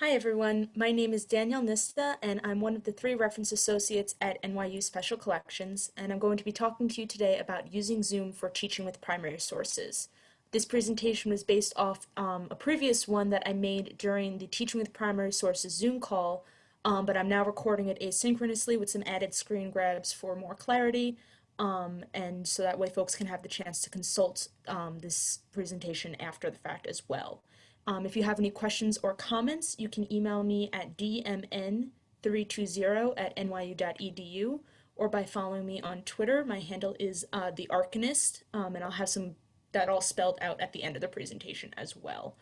Hi everyone, my name is Danielle Nista and I'm one of the three reference associates at NYU Special Collections and I'm going to be talking to you today about using Zoom for teaching with primary sources. This presentation was based off um, a previous one that I made during the Teaching with Primary Sources Zoom call, um, but I'm now recording it asynchronously with some added screen grabs for more clarity um, and so that way folks can have the chance to consult um, this presentation after the fact as well. Um, if you have any questions or comments, you can email me at dmn320 at nyu.edu or by following me on Twitter. My handle is uh, the Archinist, um, and I'll have some that all spelled out at the end of the presentation as well.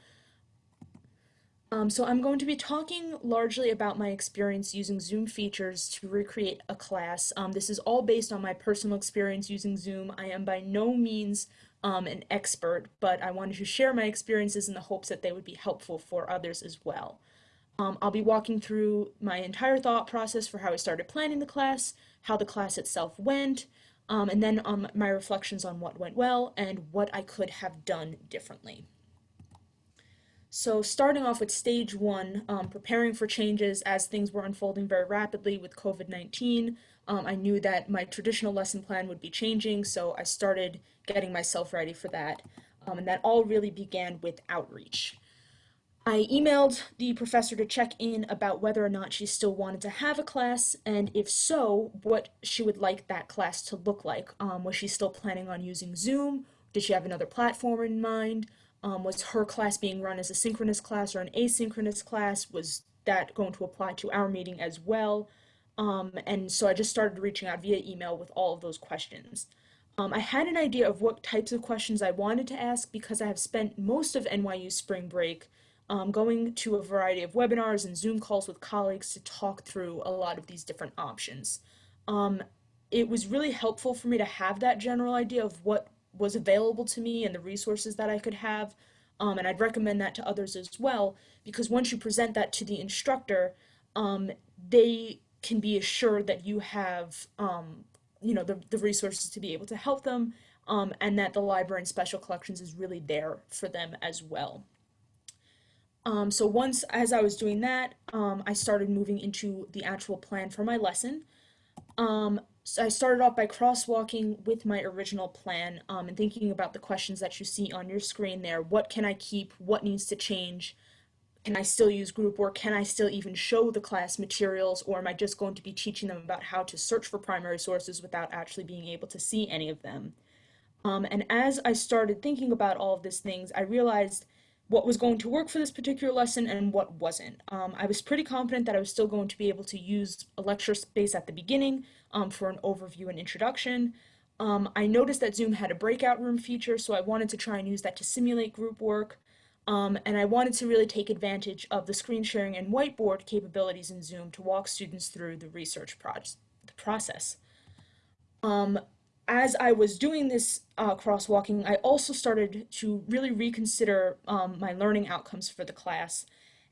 Um, so I'm going to be talking largely about my experience using Zoom features to recreate a class. Um, this is all based on my personal experience using Zoom. I am by no means um, an expert, but I wanted to share my experiences in the hopes that they would be helpful for others as well. Um, I'll be walking through my entire thought process for how I started planning the class, how the class itself went, um, and then um, my reflections on what went well and what I could have done differently. So starting off with stage one, um, preparing for changes as things were unfolding very rapidly with COVID-19, um, I knew that my traditional lesson plan would be changing, so I started getting myself ready for that. Um, and that all really began with outreach. I emailed the professor to check in about whether or not she still wanted to have a class, and if so, what she would like that class to look like. Um, was she still planning on using Zoom? Did she have another platform in mind? Um, was her class being run as a synchronous class or an asynchronous class? Was that going to apply to our meeting as well? Um, and so I just started reaching out via email with all of those questions. Um, I had an idea of what types of questions I wanted to ask because I have spent most of NYU spring break um, going to a variety of webinars and Zoom calls with colleagues to talk through a lot of these different options. Um, it was really helpful for me to have that general idea of what was available to me and the resources that I could have. Um, and I'd recommend that to others as well, because once you present that to the instructor, um, they can be assured that you have, um, you know, the, the resources to be able to help them, um, and that the library and special collections is really there for them as well. Um, so once, as I was doing that, um, I started moving into the actual plan for my lesson. Um, so I started off by crosswalking with my original plan um, and thinking about the questions that you see on your screen there. What can I keep? What needs to change? Can I still use group work? Can I still even show the class materials or am I just going to be teaching them about how to search for primary sources without actually being able to see any of them? Um, and as I started thinking about all of these things, I realized what was going to work for this particular lesson and what wasn't. Um, I was pretty confident that I was still going to be able to use a lecture space at the beginning um, for an overview and introduction. Um, I noticed that Zoom had a breakout room feature, so I wanted to try and use that to simulate group work. Um, and I wanted to really take advantage of the screen sharing and whiteboard capabilities in Zoom to walk students through the research pro the process. Um, as I was doing this uh, crosswalking, I also started to really reconsider um, my learning outcomes for the class.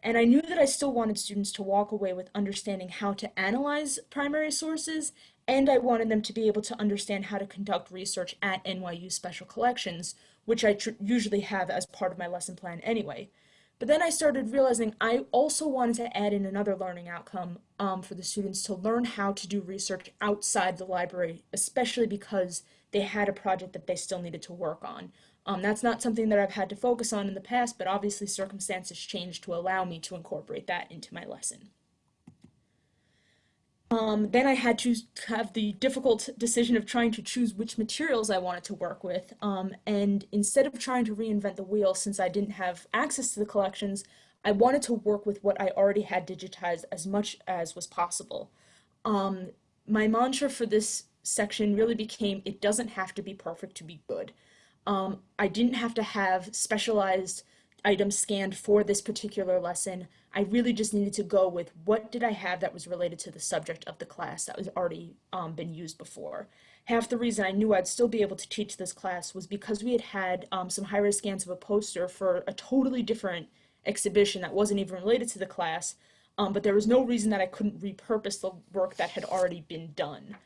And I knew that I still wanted students to walk away with understanding how to analyze primary sources, and I wanted them to be able to understand how to conduct research at NYU Special Collections, which I usually have as part of my lesson plan anyway. But then I started realizing I also wanted to add in another learning outcome um, for the students to learn how to do research outside the library, especially because they had a project that they still needed to work on. Um, that's not something that I've had to focus on in the past, but obviously circumstances changed to allow me to incorporate that into my lesson. Um, then I had to have the difficult decision of trying to choose which materials I wanted to work with. Um, and instead of trying to reinvent the wheel since I didn't have access to the collections, I wanted to work with what I already had digitized as much as was possible. Um, my mantra for this section really became, it doesn't have to be perfect to be good. Um, I didn't have to have specialized items scanned for this particular lesson. I really just needed to go with what did I have that was related to the subject of the class that was already um, been used before. Half the reason I knew I'd still be able to teach this class was because we had had um, some high-res scans of a poster for a totally different exhibition that wasn't even related to the class, um, but there was no reason that I couldn't repurpose the work that had already been done.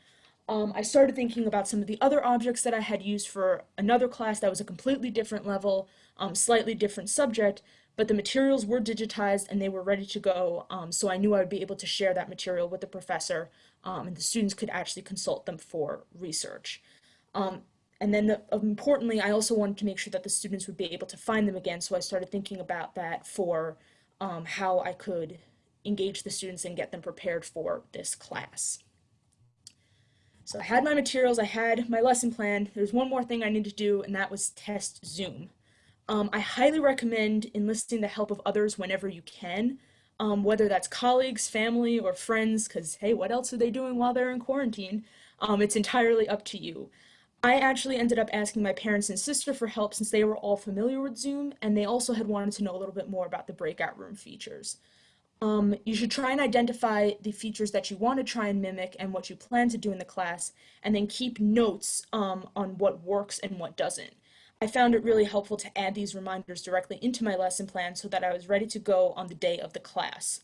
Um, I started thinking about some of the other objects that I had used for another class that was a completely different level, um, slightly different subject, but the materials were digitized and they were ready to go. Um, so I knew I would be able to share that material with the professor um, and the students could actually consult them for research. Um, and then the, importantly, I also wanted to make sure that the students would be able to find them again. So I started thinking about that for um, how I could engage the students and get them prepared for this class. So I had my materials, I had my lesson plan. There's one more thing I needed to do, and that was test Zoom. Um, I highly recommend enlisting the help of others whenever you can, um, whether that's colleagues, family, or friends, because hey, what else are they doing while they're in quarantine? Um, it's entirely up to you. I actually ended up asking my parents and sister for help since they were all familiar with Zoom, and they also had wanted to know a little bit more about the breakout room features. Um, you should try and identify the features that you want to try and mimic and what you plan to do in the class, and then keep notes um, on what works and what doesn't. I found it really helpful to add these reminders directly into my lesson plan so that I was ready to go on the day of the class.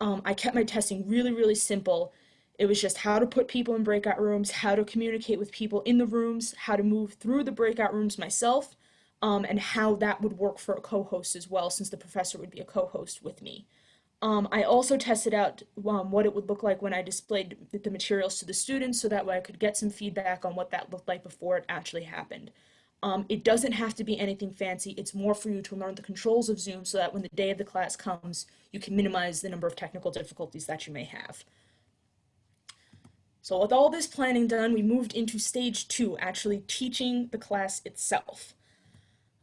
Um, I kept my testing really, really simple. It was just how to put people in breakout rooms, how to communicate with people in the rooms, how to move through the breakout rooms myself, um, and how that would work for a co-host as well, since the professor would be a co-host with me. Um, I also tested out um, what it would look like when I displayed the materials to the students so that way I could get some feedback on what that looked like before it actually happened. Um, it doesn't have to be anything fancy. It's more for you to learn the controls of Zoom so that when the day of the class comes, you can minimize the number of technical difficulties that you may have. So with all this planning done, we moved into stage two, actually teaching the class itself.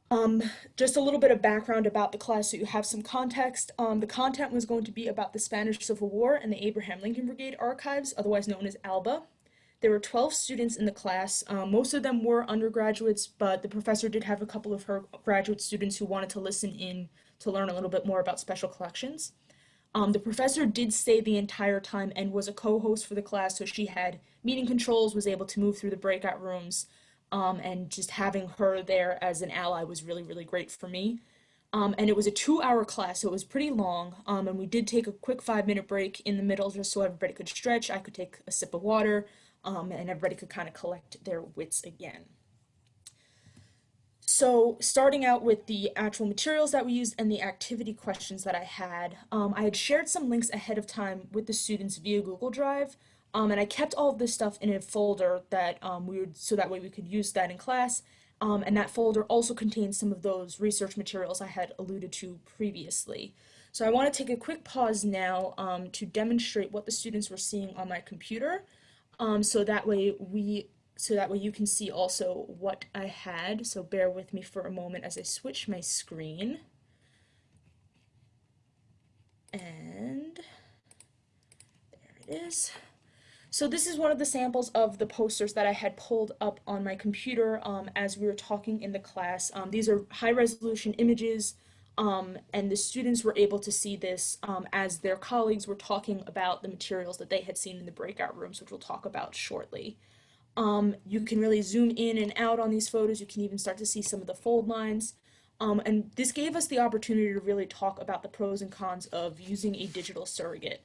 Um, just a little bit of background about the class so you have some context. Um, the content was going to be about the Spanish Civil War and the Abraham Lincoln Brigade Archives, otherwise known as ALBA. There were 12 students in the class. Um, most of them were undergraduates, but the professor did have a couple of her graduate students who wanted to listen in to learn a little bit more about special collections. Um, the professor did stay the entire time and was a co-host for the class, so she had meeting controls, was able to move through the breakout rooms, um, and just having her there as an ally was really, really great for me. Um, and it was a two-hour class, so it was pretty long, um, and we did take a quick five-minute break in the middle just so everybody could stretch, I could take a sip of water, um, and everybody could kind of collect their wits again. So starting out with the actual materials that we used and the activity questions that I had, um, I had shared some links ahead of time with the students via Google Drive, um, and I kept all of this stuff in a folder that um, we would, so that way we could use that in class. Um, and that folder also contains some of those research materials I had alluded to previously. So I want to take a quick pause now um, to demonstrate what the students were seeing on my computer. Um, so that way we, so that way you can see also what I had. So bear with me for a moment as I switch my screen. And there it is. So this is one of the samples of the posters that I had pulled up on my computer um, as we were talking in the class. Um, these are high resolution images um, and the students were able to see this um, as their colleagues were talking about the materials that they had seen in the breakout rooms, which we'll talk about shortly. Um, you can really zoom in and out on these photos. You can even start to see some of the fold lines. Um, and this gave us the opportunity to really talk about the pros and cons of using a digital surrogate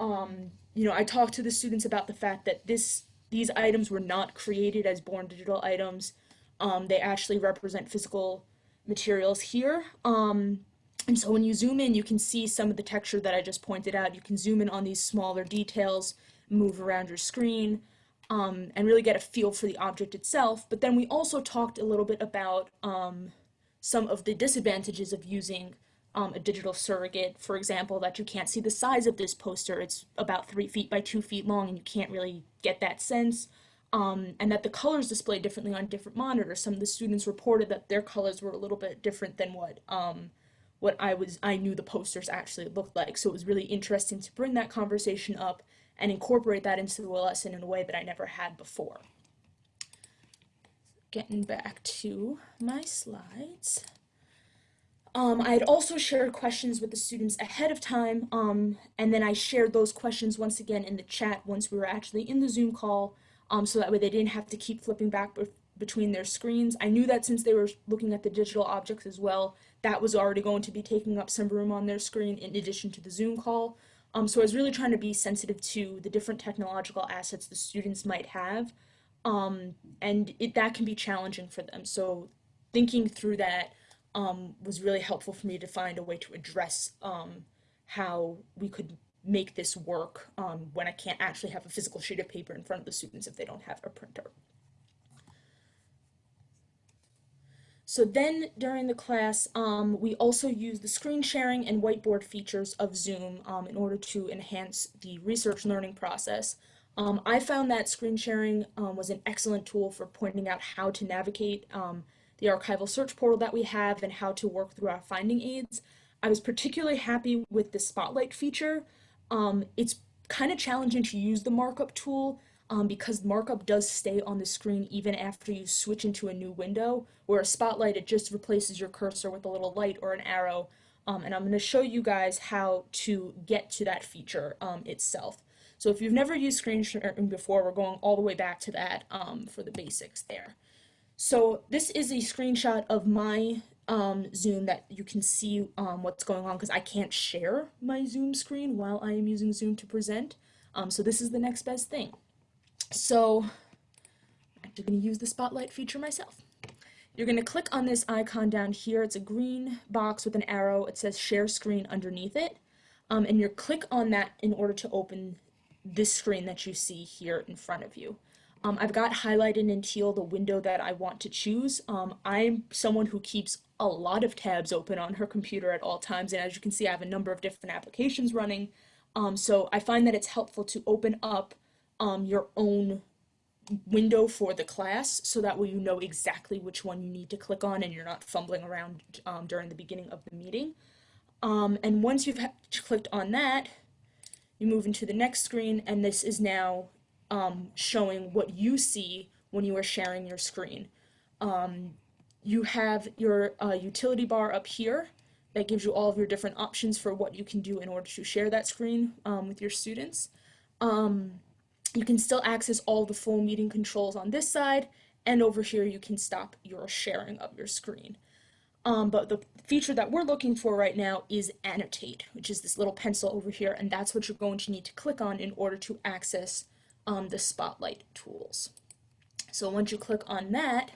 um, you know, I talked to the students about the fact that this these items were not created as born digital items. Um, they actually represent physical materials here. Um, and so when you zoom in, you can see some of the texture that I just pointed out. You can zoom in on these smaller details, move around your screen, um, and really get a feel for the object itself. But then we also talked a little bit about um, some of the disadvantages of using um, a digital surrogate, for example, that you can't see the size of this poster. It's about three feet by two feet long and you can't really get that sense. Um, and that the colors display differently on different monitors. Some of the students reported that their colors were a little bit different than what um, what I was I knew the posters actually looked like. So it was really interesting to bring that conversation up and incorporate that into the lesson in a way that I never had before. Getting back to my slides. Um, I had also shared questions with the students ahead of time, um, and then I shared those questions once again in the chat once we were actually in the Zoom call, um, so that way they didn't have to keep flipping back between their screens. I knew that since they were looking at the digital objects as well, that was already going to be taking up some room on their screen in addition to the Zoom call. Um, so I was really trying to be sensitive to the different technological assets the students might have, um, and it, that can be challenging for them. So thinking through that, um, was really helpful for me to find a way to address um, how we could make this work um, when I can't actually have a physical sheet of paper in front of the students if they don't have a printer. So then during the class, um, we also use the screen sharing and whiteboard features of Zoom um, in order to enhance the research learning process. Um, I found that screen sharing um, was an excellent tool for pointing out how to navigate um, the archival search portal that we have and how to work through our finding aids. I was particularly happy with the spotlight feature. Um, it's kind of challenging to use the markup tool um, because markup does stay on the screen even after you switch into a new window, where a spotlight, it just replaces your cursor with a little light or an arrow. Um, and I'm going to show you guys how to get to that feature um, itself. So if you've never used screen sharing before, we're going all the way back to that um, for the basics there. So this is a screenshot of my um, Zoom that you can see um, what's going on because I can't share my Zoom screen while I am using Zoom to present. Um, so this is the next best thing. So I'm actually going to use the spotlight feature myself. You're going to click on this icon down here. It's a green box with an arrow. It says share screen underneath it. Um, and you click on that in order to open this screen that you see here in front of you. Um, I've got highlighted in teal the window that I want to choose. Um, I'm someone who keeps a lot of tabs open on her computer at all times, and as you can see, I have a number of different applications running. Um, so I find that it's helpful to open up um, your own window for the class so that way you know exactly which one you need to click on and you're not fumbling around um, during the beginning of the meeting. Um, and once you've clicked on that, you move into the next screen and this is now um, showing what you see when you are sharing your screen. Um, you have your uh, utility bar up here that gives you all of your different options for what you can do in order to share that screen um, with your students. Um, you can still access all the full meeting controls on this side, and over here you can stop your sharing of your screen. Um, but the feature that we're looking for right now is annotate, which is this little pencil over here, and that's what you're going to need to click on in order to access um, the spotlight tools. So once you click on that,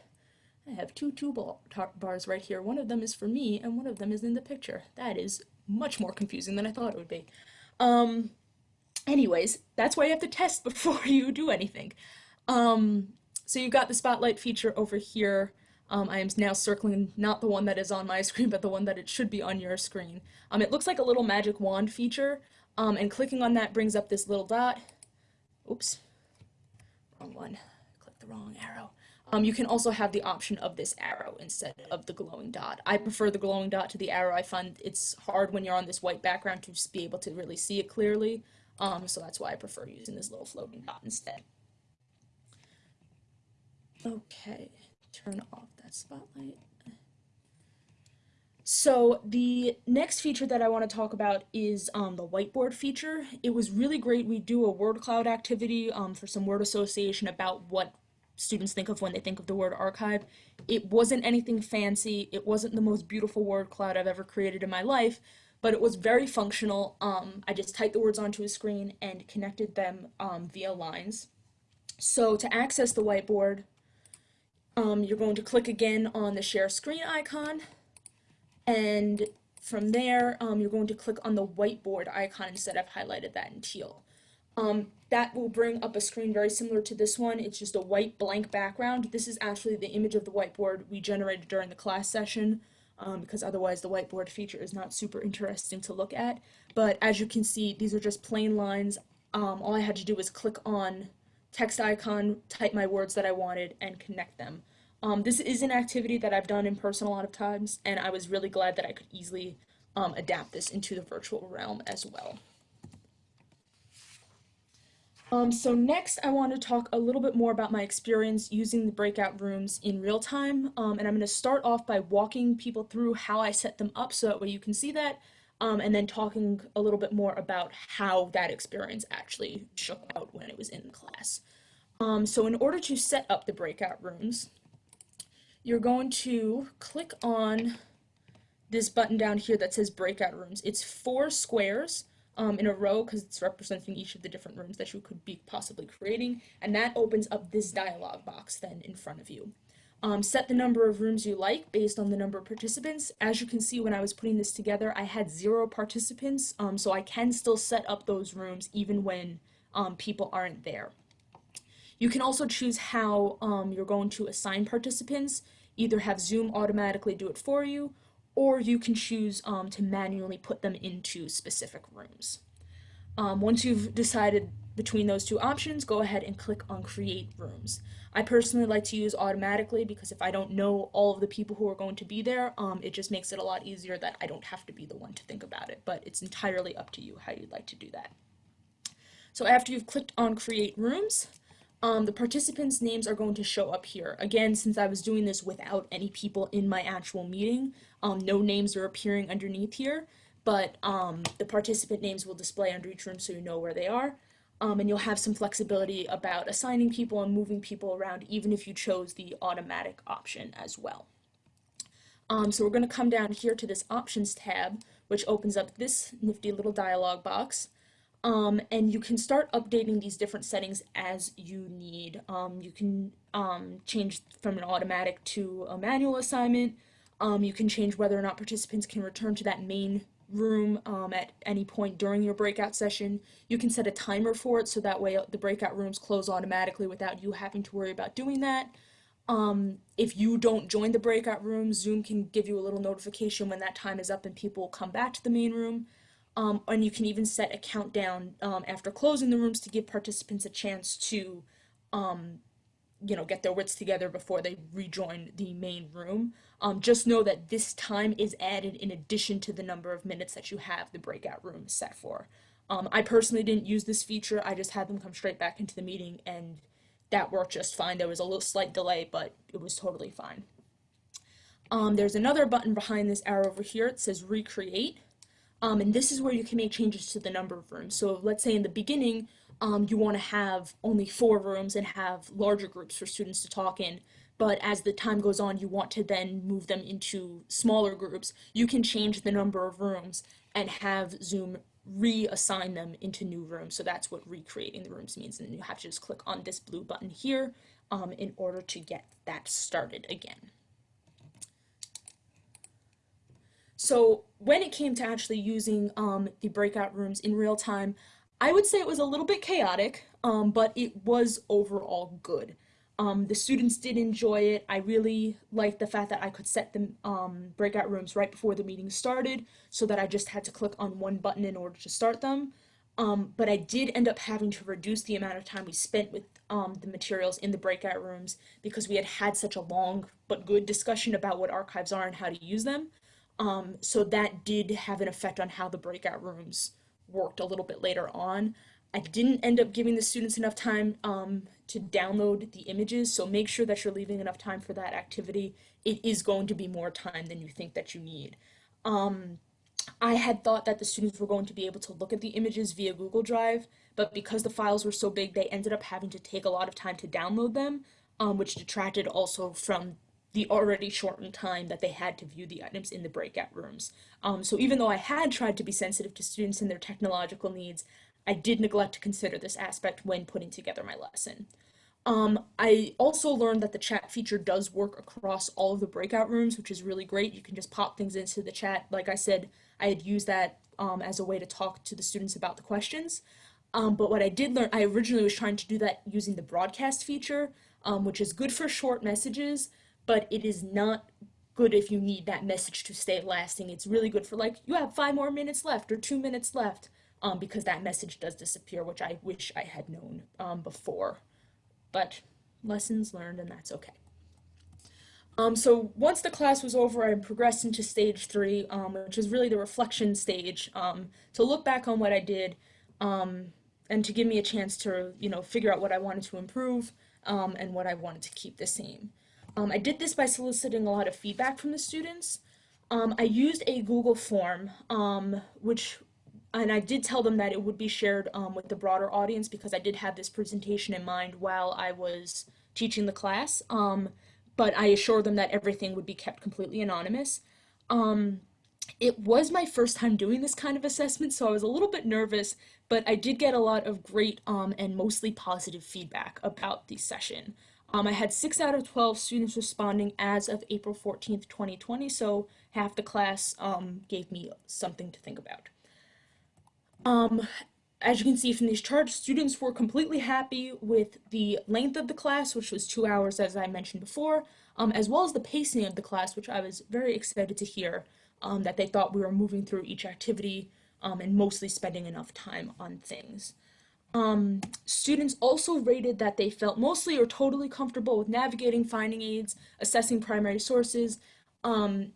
I have two toolbar bars right here. One of them is for me, and one of them is in the picture. That is much more confusing than I thought it would be. Um, anyways, that's why you have to test before you do anything. Um, so you've got the spotlight feature over here. Um, I am now circling not the one that is on my screen, but the one that it should be on your screen. Um, it looks like a little magic wand feature, um, and clicking on that brings up this little dot. Oops, wrong one. Click the wrong arrow. Um, you can also have the option of this arrow instead of the glowing dot. I prefer the glowing dot to the arrow. I find it's hard when you're on this white background to just be able to really see it clearly. Um, so that's why I prefer using this little floating dot instead. Okay, turn off that spotlight. So the next feature that I want to talk about is um, the whiteboard feature. It was really great. We do a word cloud activity um, for some word association about what students think of when they think of the word archive. It wasn't anything fancy. It wasn't the most beautiful word cloud I've ever created in my life, but it was very functional. Um, I just typed the words onto a screen and connected them um, via lines. So to access the whiteboard, um, you're going to click again on the share screen icon, and from there, um, you're going to click on the whiteboard icon instead of highlighted that in teal. Um, that will bring up a screen very similar to this one. It's just a white blank background. This is actually the image of the whiteboard we generated during the class session um, because otherwise the whiteboard feature is not super interesting to look at. But as you can see, these are just plain lines. Um, all I had to do was click on text icon, type my words that I wanted, and connect them. Um, this is an activity that I've done in person a lot of times, and I was really glad that I could easily um, adapt this into the virtual realm as well. Um, so next I want to talk a little bit more about my experience using the breakout rooms in real time um, and I'm going to start off by walking people through how I set them up so that way you can see that um, and then talking a little bit more about how that experience actually shook out when it was in class. Um, so in order to set up the breakout rooms you're going to click on this button down here that says breakout rooms. It's four squares um, in a row because it's representing each of the different rooms that you could be possibly creating, and that opens up this dialog box then in front of you. Um, set the number of rooms you like based on the number of participants. As you can see, when I was putting this together, I had zero participants, um, so I can still set up those rooms even when um, people aren't there. You can also choose how um, you're going to assign participants, either have Zoom automatically do it for you, or you can choose um, to manually put them into specific rooms. Um, once you've decided between those two options, go ahead and click on Create Rooms. I personally like to use automatically because if I don't know all of the people who are going to be there, um, it just makes it a lot easier that I don't have to be the one to think about it, but it's entirely up to you how you'd like to do that. So after you've clicked on Create Rooms, um, the participants' names are going to show up here. Again, since I was doing this without any people in my actual meeting, um, no names are appearing underneath here, but um, the participant names will display under each room so you know where they are. Um, and you'll have some flexibility about assigning people and moving people around even if you chose the automatic option as well. Um, so we're going to come down here to this options tab, which opens up this nifty little dialog box. Um, and you can start updating these different settings as you need. Um, you can um, change from an automatic to a manual assignment. Um, you can change whether or not participants can return to that main room um, at any point during your breakout session. You can set a timer for it so that way the breakout rooms close automatically without you having to worry about doing that. Um, if you don't join the breakout room, Zoom can give you a little notification when that time is up and people come back to the main room. Um, and you can even set a countdown um, after closing the rooms to give participants a chance to, um, you know, get their wits together before they rejoin the main room. Um, just know that this time is added in addition to the number of minutes that you have the breakout room set for. Um, I personally didn't use this feature. I just had them come straight back into the meeting and that worked just fine. There was a little slight delay, but it was totally fine. Um, there's another button behind this arrow over here. It says recreate. Um, and this is where you can make changes to the number of rooms. So let's say in the beginning, um, you want to have only four rooms and have larger groups for students to talk in. But as the time goes on, you want to then move them into smaller groups. You can change the number of rooms and have Zoom reassign them into new rooms. So that's what recreating the rooms means. And you have to just click on this blue button here um, in order to get that started again. So when it came to actually using um, the breakout rooms in real time, I would say it was a little bit chaotic, um, but it was overall good. Um, the students did enjoy it. I really liked the fact that I could set the um, breakout rooms right before the meeting started so that I just had to click on one button in order to start them. Um, but I did end up having to reduce the amount of time we spent with um, the materials in the breakout rooms because we had had such a long but good discussion about what archives are and how to use them. Um, so that did have an effect on how the breakout rooms worked a little bit later on. I didn't end up giving the students enough time um, to download the images, so make sure that you're leaving enough time for that activity. It is going to be more time than you think that you need. Um, I had thought that the students were going to be able to look at the images via Google Drive, but because the files were so big, they ended up having to take a lot of time to download them, um, which detracted also from the already shortened time that they had to view the items in the breakout rooms. Um, so even though I had tried to be sensitive to students and their technological needs, I did neglect to consider this aspect when putting together my lesson. Um, I also learned that the chat feature does work across all of the breakout rooms, which is really great. You can just pop things into the chat. Like I said, I had used that um, as a way to talk to the students about the questions. Um, but what I did learn, I originally was trying to do that using the broadcast feature, um, which is good for short messages, but it is not good if you need that message to stay lasting. It's really good for like, you have five more minutes left or two minutes left, um, because that message does disappear, which I wish I had known um, before. But lessons learned, and that's okay. Um, so once the class was over, I progressed into stage three, um, which is really the reflection stage, um, to look back on what I did, um, and to give me a chance to, you know, figure out what I wanted to improve, um, and what I wanted to keep the same. Um, I did this by soliciting a lot of feedback from the students. Um, I used a Google form, um, which, and I did tell them that it would be shared um, with the broader audience because I did have this presentation in mind while I was teaching the class. Um, but I assured them that everything would be kept completely anonymous. Um, it was my first time doing this kind of assessment, so I was a little bit nervous, but I did get a lot of great and mostly positive feedback about the session. Um, I had 6 out of 12 students responding as of April 14th, 2020, so half the class um, gave me something to think about. Um, as you can see from these charts, students were completely happy with the length of the class, which was two hours, as I mentioned before, um, as well as the pacing of the class, which I was very excited to hear um, that they thought we were moving through each activity um, and mostly spending enough time on things. Um, students also rated that they felt mostly or totally comfortable with navigating finding aids, assessing primary sources, um,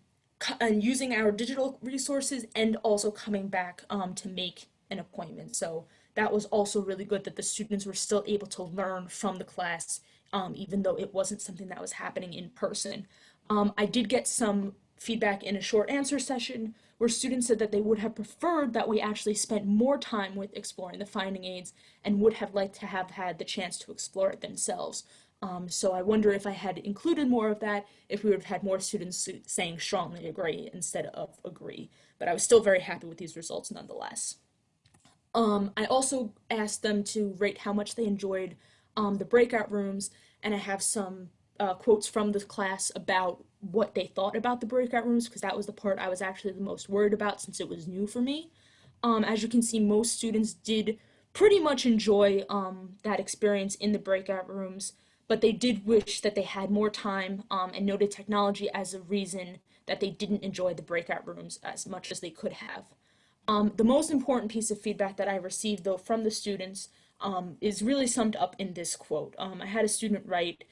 and using our digital resources, and also coming back um, to make an appointment. So that was also really good that the students were still able to learn from the class, um, even though it wasn't something that was happening in person. Um, I did get some feedback in a short answer session where students said that they would have preferred that we actually spent more time with exploring the finding aids and would have liked to have had the chance to explore it themselves. Um, so I wonder if I had included more of that, if we would have had more students saying strongly agree instead of agree. But I was still very happy with these results nonetheless. Um, I also asked them to rate how much they enjoyed um, the breakout rooms, and I have some uh, quotes from the class about what they thought about the breakout rooms, because that was the part I was actually the most worried about since it was new for me. Um, as you can see, most students did pretty much enjoy um, that experience in the breakout rooms, but they did wish that they had more time um, and noted technology as a reason that they didn't enjoy the breakout rooms as much as they could have. Um, the most important piece of feedback that I received, though, from the students um, is really summed up in this quote. Um, I had a student write,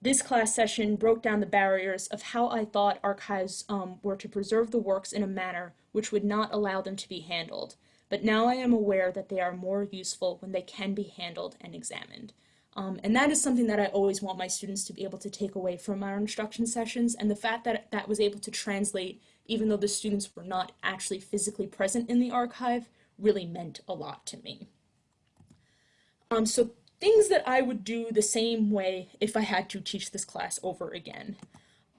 this class session broke down the barriers of how I thought archives um, were to preserve the works in a manner which would not allow them to be handled, but now I am aware that they are more useful when they can be handled and examined. Um, and that is something that I always want my students to be able to take away from our instruction sessions, and the fact that that was able to translate even though the students were not actually physically present in the archive, really meant a lot to me. Um, so things that I would do the same way if I had to teach this class over again.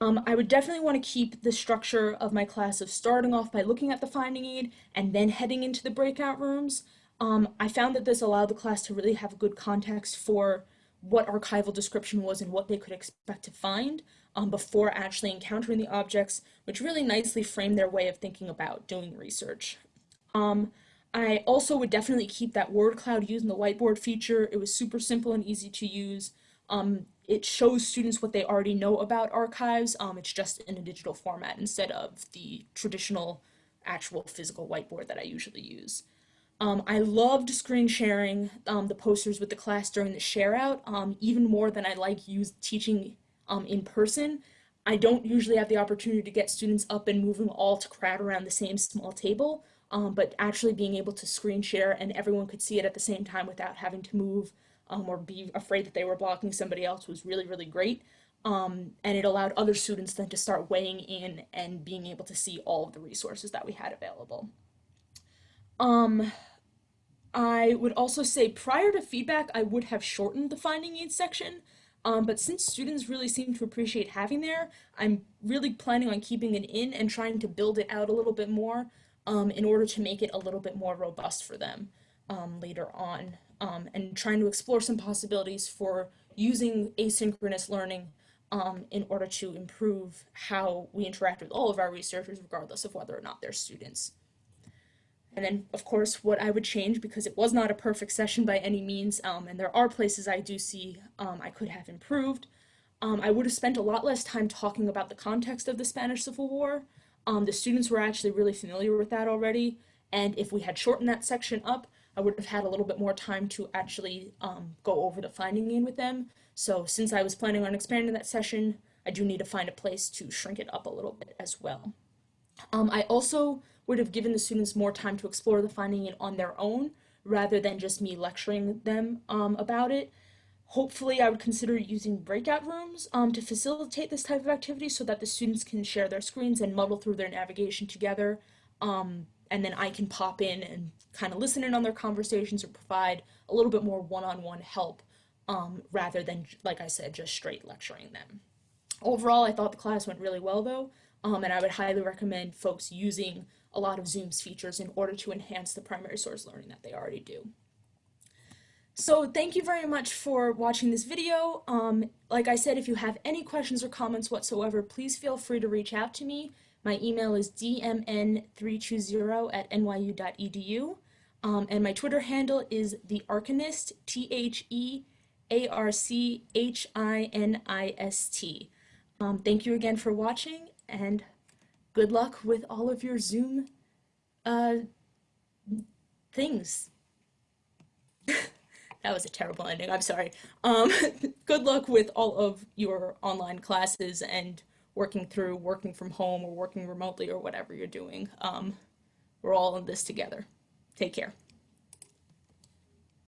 Um, I would definitely want to keep the structure of my class of starting off by looking at the finding aid and then heading into the breakout rooms. Um, I found that this allowed the class to really have a good context for what archival description was and what they could expect to find um, before actually encountering the objects, which really nicely framed their way of thinking about doing research. Um, I also would definitely keep that word cloud using the whiteboard feature. It was super simple and easy to use. Um, it shows students what they already know about archives. Um, it's just in a digital format instead of the traditional actual physical whiteboard that I usually use. Um, I loved screen sharing um, the posters with the class during the share out, um, even more than I like use teaching um, in person. I don't usually have the opportunity to get students up and moving all to crowd around the same small table, um, but actually being able to screen share and everyone could see it at the same time without having to move um, or be afraid that they were blocking somebody else was really, really great. Um, and it allowed other students then to start weighing in and being able to see all of the resources that we had available. Um, I would also say prior to feedback, I would have shortened the finding aids section, um, but since students really seem to appreciate having there, I'm really planning on keeping it in and trying to build it out a little bit more um, in order to make it a little bit more robust for them um, later on, um, and trying to explore some possibilities for using asynchronous learning um, in order to improve how we interact with all of our researchers, regardless of whether or not they're students. And then, of course, what I would change, because it was not a perfect session by any means, um, and there are places I do see um, I could have improved, um, I would have spent a lot less time talking about the context of the Spanish Civil War. Um, the students were actually really familiar with that already, and if we had shortened that section up, I would have had a little bit more time to actually um, go over the finding aid with them. So since I was planning on expanding that session, I do need to find a place to shrink it up a little bit as well. Um, I also would have given the students more time to explore the finding aid on their own rather than just me lecturing them um, about it. Hopefully, I would consider using breakout rooms um, to facilitate this type of activity so that the students can share their screens and muddle through their navigation together. Um, and then I can pop in and kind of listen in on their conversations or provide a little bit more one-on-one -on -one help um, rather than, like I said, just straight lecturing them. Overall, I thought the class went really well though, um, and I would highly recommend folks using a lot of Zoom's features in order to enhance the primary source learning that they already do. So thank you very much for watching this video. Um, like I said, if you have any questions or comments whatsoever, please feel free to reach out to me. My email is dmn320 at nyu.edu. Um, and my Twitter handle is the Archinist, T H E A R C H I N I S T. Um, thank you again for watching, and good luck with all of your Zoom uh, things. That was a terrible ending. I'm sorry. Um, good luck with all of your online classes and working through working from home or working remotely or whatever you're doing. Um, we're all in this together. Take care.